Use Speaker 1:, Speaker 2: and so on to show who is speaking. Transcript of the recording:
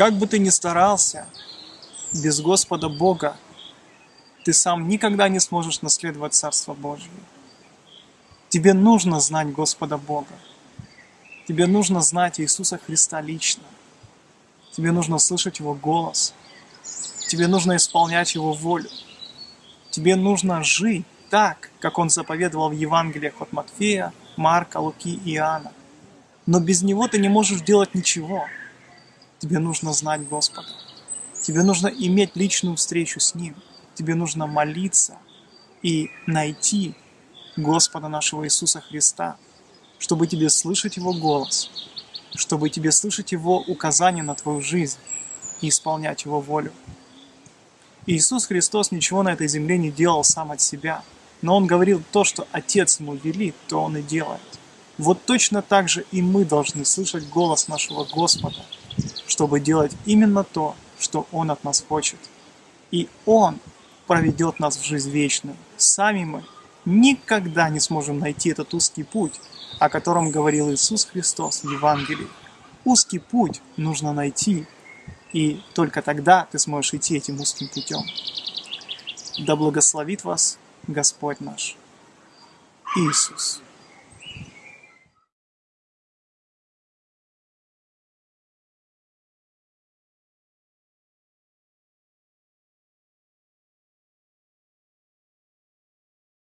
Speaker 1: Как бы ты ни старался, без Господа Бога ты сам никогда не сможешь наследовать Царство Божье. Тебе нужно знать Господа Бога. Тебе нужно знать Иисуса Христа лично. Тебе нужно слышать Его голос. Тебе нужно исполнять Его волю. Тебе нужно жить так, как Он заповедовал в Евангелиях от Матфея, Марка, Луки и Иоанна. Но без Него ты не можешь делать ничего. Тебе нужно знать Господа. Тебе нужно иметь личную встречу с Ним. Тебе нужно молиться и найти Господа нашего Иисуса Христа, чтобы тебе слышать Его голос, чтобы тебе слышать Его указания на твою жизнь и исполнять Его волю. Иисус Христос ничего на этой земле не делал сам от себя, но Он говорил то, что Отец Ему велит, то Он и делает. Вот точно так же и мы должны слышать голос нашего Господа, чтобы делать именно то, что Он от нас хочет. И Он проведет нас в жизнь вечную. Сами мы никогда не сможем найти этот узкий путь, о котором говорил Иисус Христос в Евангелии. Узкий путь нужно найти, и только тогда ты сможешь идти этим узким путем. Да благословит вас Господь наш Иисус.